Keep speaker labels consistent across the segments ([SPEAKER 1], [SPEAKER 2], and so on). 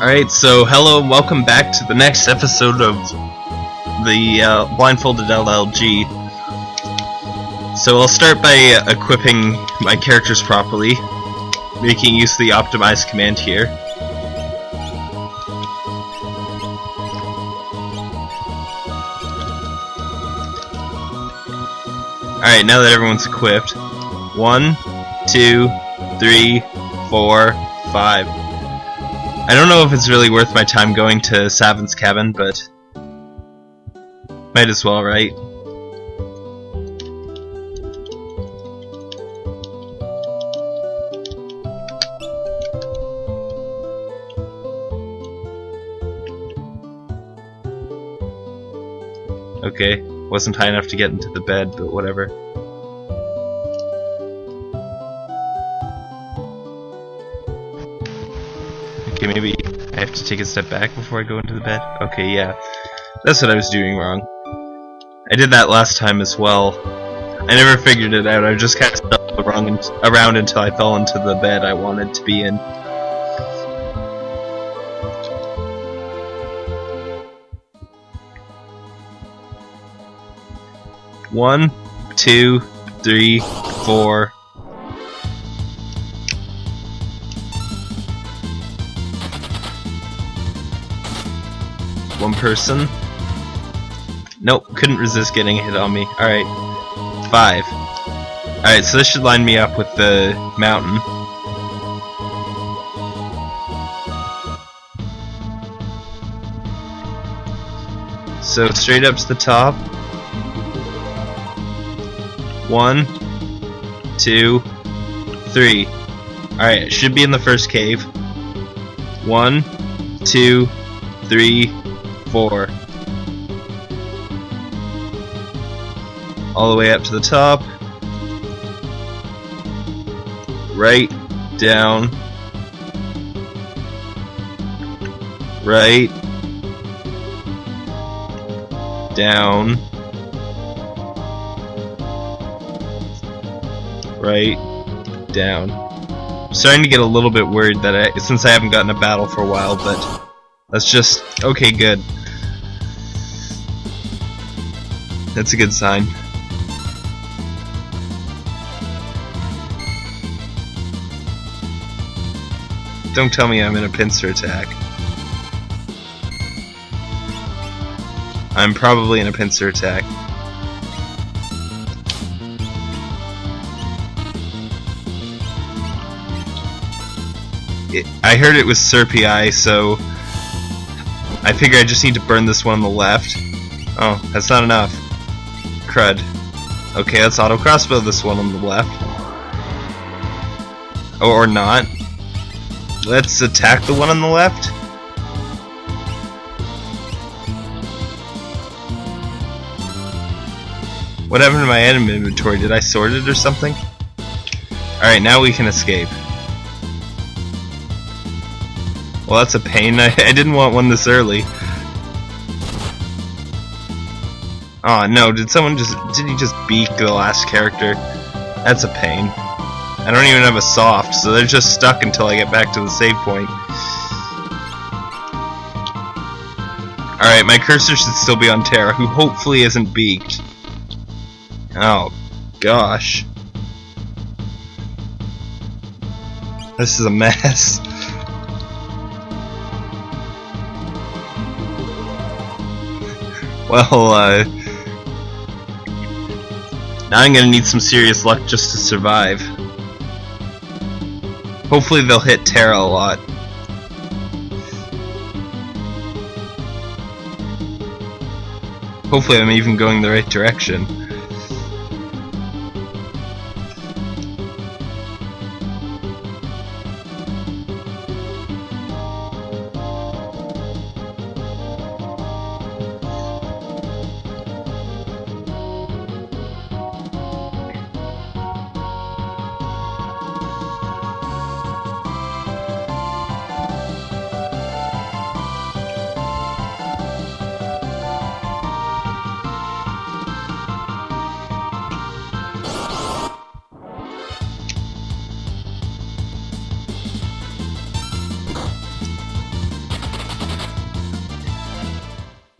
[SPEAKER 1] Alright, so hello and welcome back to the next episode of the uh, Blindfolded LLG. So I'll start by equipping my characters properly, making use of the optimize command here. Alright, now that everyone's equipped, one, two, three, four, five. I don't know if it's really worth my time going to Sabin's cabin, but might as well, right? Okay, wasn't high enough to get into the bed, but whatever. Okay, maybe I have to take a step back before I go into the bed? Okay, yeah. That's what I was doing wrong. I did that last time as well. I never figured it out. I just kind of around, around until I fell into the bed I wanted to be in. One, two, three, four. One person. Nope, couldn't resist getting a hit on me. Alright. Five. Alright, so this should line me up with the mountain. So straight up to the top. One, two, three. Alright, should be in the first cave. One, two, three, four. All the way up to the top. Right, down. Right. Down. Right. Down. I'm starting to get a little bit worried that I, since I haven't gotten a battle for a while, but that's just okay. Good. That's a good sign. Don't tell me I'm in a pincer attack. I'm probably in a pincer attack. I heard it was Serpii, so I figure I just need to burn this one on the left. Oh, that's not enough. Crud. Okay, let's auto crossbow this one on the left. Or not. Let's attack the one on the left. What happened to my item inventory? Did I sort it or something? Alright, now we can escape. Well, that's a pain. I, I didn't want one this early. Oh no, did someone just... Did he just beak the last character? That's a pain. I don't even have a soft, so they're just stuck until I get back to the save point. Alright, my cursor should still be on Terra, who hopefully isn't beaked. Oh, gosh. This is a mess. Well, uh... Now I'm gonna need some serious luck just to survive. Hopefully they'll hit Terra a lot. Hopefully I'm even going the right direction.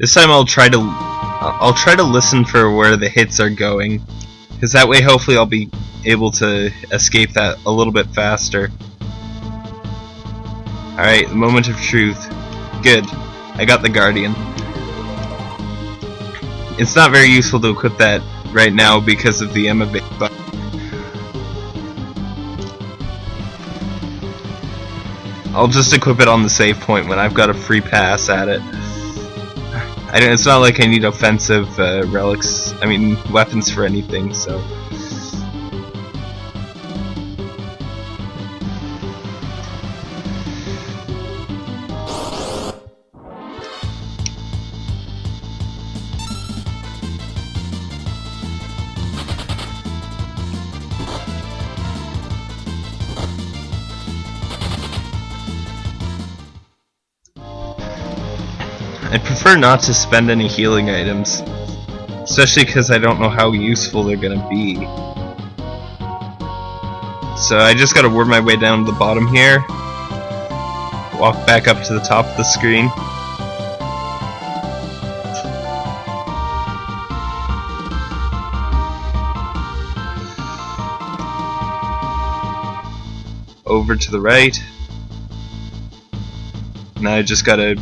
[SPEAKER 1] This time I'll try to I'll try to listen for where the hits are going, because that way hopefully I'll be able to escape that a little bit faster. Alright, the moment of truth. Good. I got the Guardian. It's not very useful to equip that right now because of the Emma but I'll just equip it on the save point when I've got a free pass at it. It's not like I need offensive uh, relics, I mean weapons for anything, so... prefer not to spend any healing items. Especially because I don't know how useful they're gonna be. So I just gotta work my way down to the bottom here. Walk back up to the top of the screen. Over to the right. Now I just gotta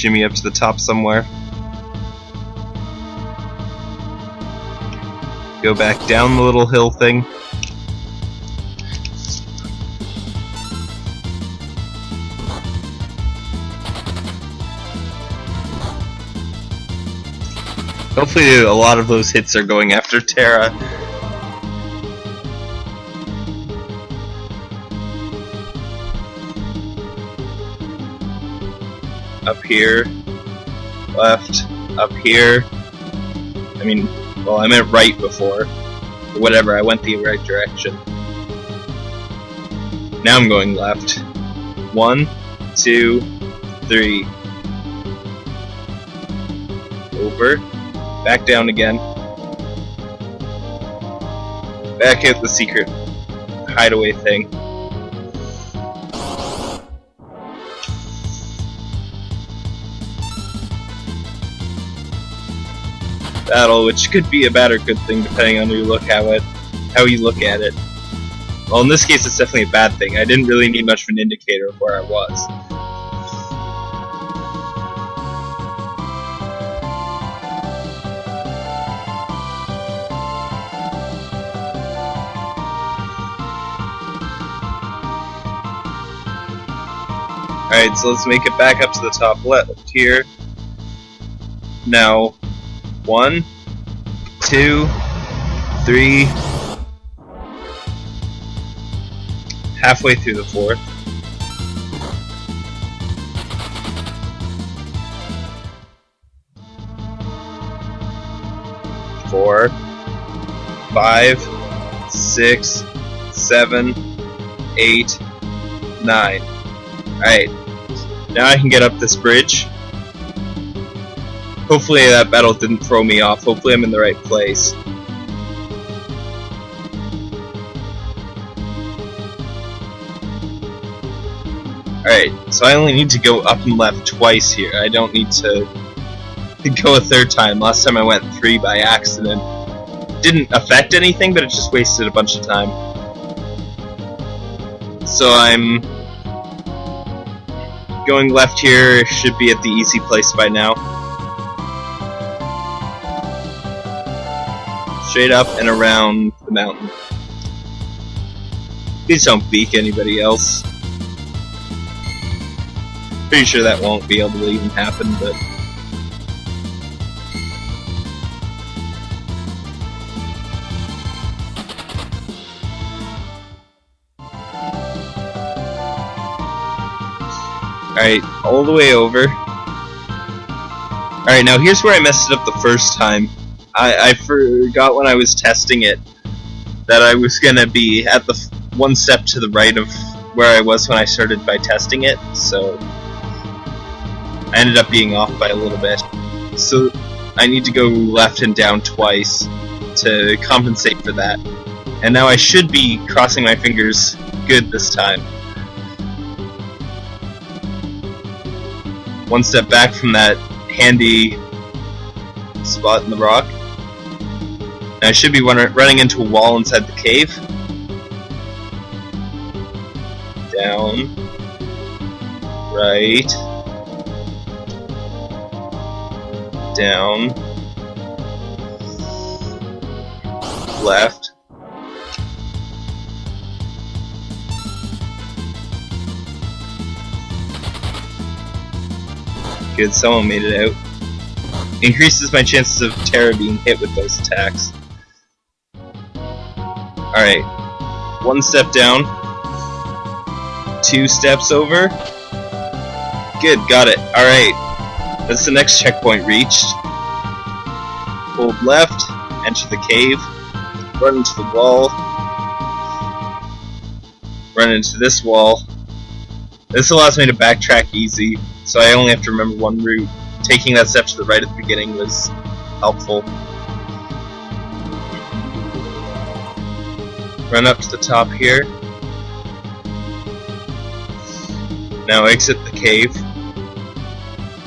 [SPEAKER 1] shimmy up to the top somewhere. Go back down the little hill thing. Hopefully a lot of those hits are going after Terra. Up here, left, up here. I mean, well, I meant right before. Whatever, I went the right direction. Now I'm going left. One, two, three. Over. Back down again. Back at the secret hideaway thing. Battle, which could be a bad or good thing depending on you look how it, how you look at it. Well, in this case, it's definitely a bad thing. I didn't really need much of an indicator of where I was. Alright, so let's make it back up to the top left here. Now, one, two, three, halfway through the fourth. Four, five, six, seven, eight, nine. Alright, now I can get up this bridge. Hopefully that battle didn't throw me off. Hopefully I'm in the right place. Alright, so I only need to go up and left twice here. I don't need to go a third time. Last time I went three by accident. Didn't affect anything, but it just wasted a bunch of time. So I'm going left here, should be at the easy place by now. Straight up and around the mountain. Please don't beak anybody else. Pretty sure that won't be able to even happen, but... Alright, all the way over. Alright, now here's where I messed it up the first time. I, I forgot when I was testing it that I was gonna be at the one step to the right of where I was when I started by testing it, so I ended up being off by a little bit. So I need to go left and down twice to compensate for that. And now I should be crossing my fingers good this time. One step back from that handy spot in the rock. And I should be running into a wall inside the cave. Down. Right. Down. Left. Good, someone made it out. Increases my chances of Terra being hit with those attacks. Alright. One step down. Two steps over. Good, got it. Alright. That's the next checkpoint reached. Hold left, enter the cave, run into the wall, run into this wall. This allows me to backtrack easy, so I only have to remember one route. Taking that step to the right at the beginning was helpful. Run up to the top here. Now exit the cave.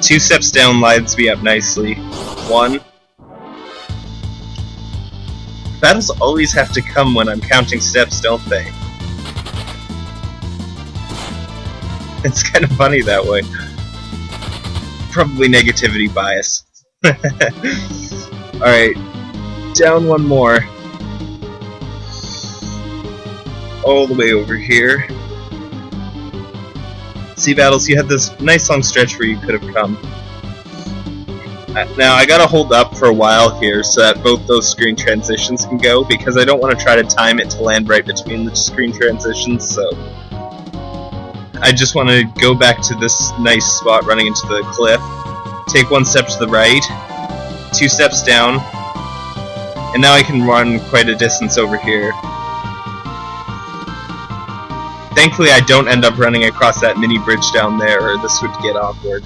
[SPEAKER 1] Two steps down lines me up nicely. One. Battles always have to come when I'm counting steps, don't they? It's kind of funny that way. Probably negativity bias. Alright. Down one more. All the way over here. See, Battles, you had this nice long stretch where you could have come. Uh, now, I gotta hold up for a while here so that both those screen transitions can go, because I don't want to try to time it to land right between the screen transitions, so... I just want to go back to this nice spot running into the cliff, take one step to the right, two steps down, and now I can run quite a distance over here. Thankfully I don't end up running across that mini bridge down there, or this would get awkward.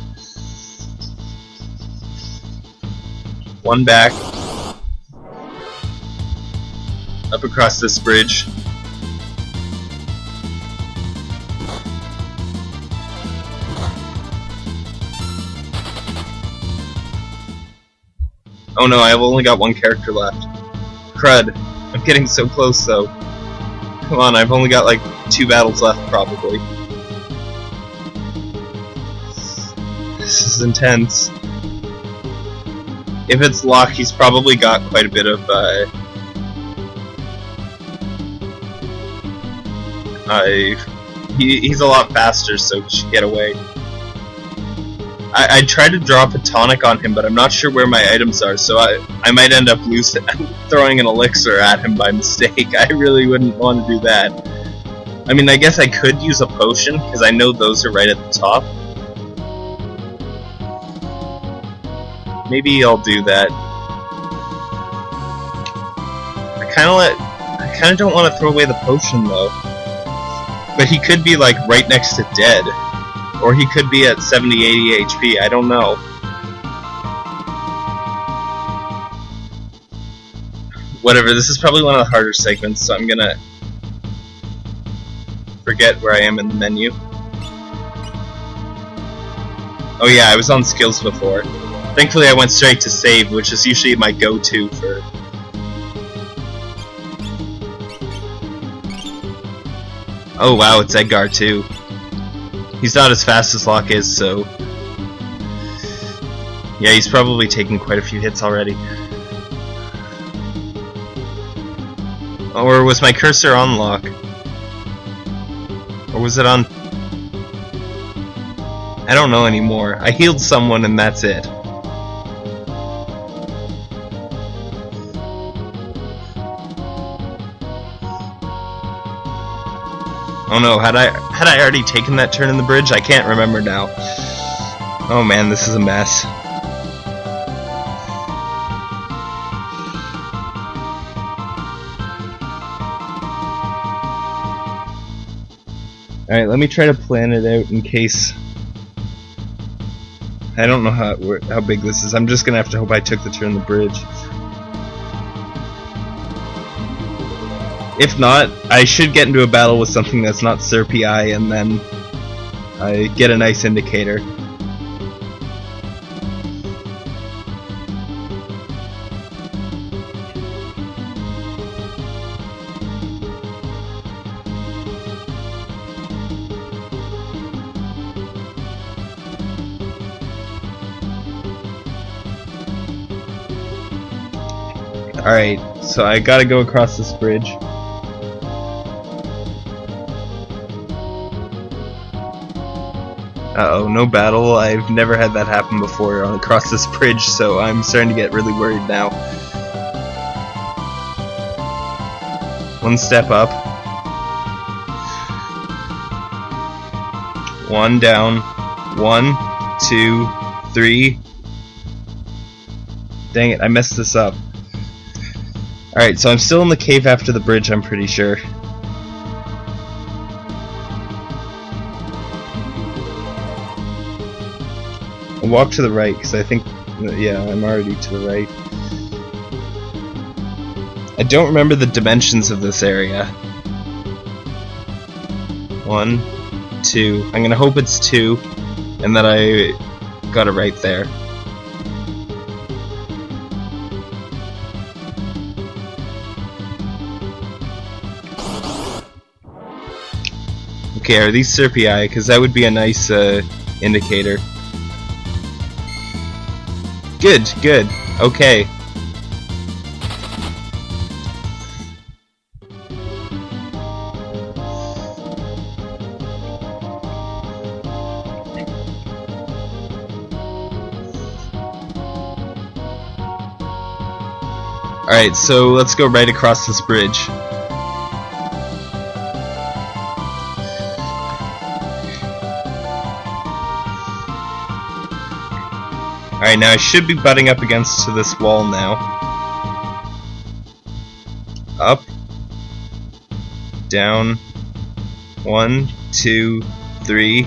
[SPEAKER 1] One back. Up across this bridge. Oh no, I've only got one character left. Crud. I'm getting so close though. Come on, I've only got like two battles left probably. This is intense. If it's Locke, he's probably got quite a bit of uh, uh he, he's a lot faster, so should get away. I, I tried to drop a tonic on him, but I'm not sure where my items are, so I, I might end up loose throwing an elixir at him by mistake. I really wouldn't want to do that. I mean, I guess I could use a potion, because I know those are right at the top. Maybe I'll do that. I kind of let... I kind of don't want to throw away the potion, though. But he could be, like, right next to dead. Or he could be at 70, 80 HP, I don't know. Whatever, this is probably one of the harder segments, so I'm gonna forget where I am in the menu. Oh yeah, I was on skills before. Thankfully I went straight to save, which is usually my go-to for... Oh wow, it's Edgar too. He's not as fast as Locke is, so... Yeah, he's probably taken quite a few hits already. Or was my cursor on Locke? Or was it on... I don't know anymore. I healed someone and that's it. Oh no, had I had I already taken that turn in the bridge? I can't remember now. Oh man, this is a mess. Alright, let me try to plan it out in case... I don't know how how big this is. I'm just gonna have to hope I took the turn in the bridge. If not, I should get into a battle with something that's not Sir PI and then I get a nice indicator. Alright, so I gotta go across this bridge. Uh-oh, no battle. I've never had that happen before across this bridge, so I'm starting to get really worried now. One step up. One down. One, two, three. Dang it, I messed this up. Alright, so I'm still in the cave after the bridge, I'm pretty sure. Walk to the right, because I think, yeah, I'm already to the right. I don't remember the dimensions of this area. One, two. I'm gonna hope it's two, and that I got it right there. Okay, are these Serpii? Because that would be a nice uh, indicator. Good, good. Okay. Alright, so let's go right across this bridge. Alright, now I should be butting up against to this wall now. Up. Down. One, two, three.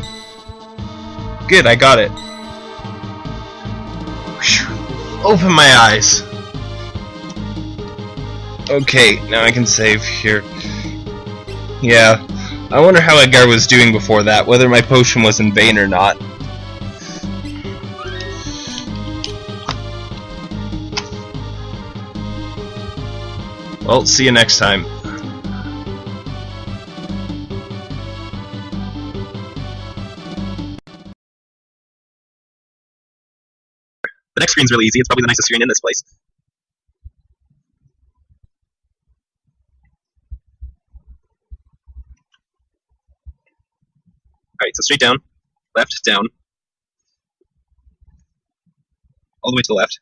[SPEAKER 1] Good, I got it. Open my eyes. Okay, now I can save here. Yeah, I wonder how Edgar was doing before that, whether my potion was in vain or not. Well, see you next time. The next screen's really easy. It's probably the nicest screen in this place. Alright, so straight down, left, down, all the way to the left.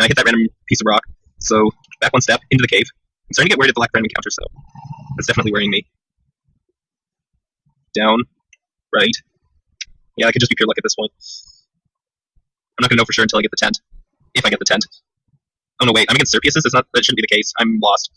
[SPEAKER 1] Now I hit that random piece of rock, so back one step, into the cave. I'm starting to get worried at the lack of random encounter, so that's definitely worrying me. Down, right. Yeah, I could just be pure luck at this point. I'm not gonna know for sure until I get the tent. If I get the tent. Oh no, wait, I'm against Serpiuses? That's not, that shouldn't be the case. I'm lost.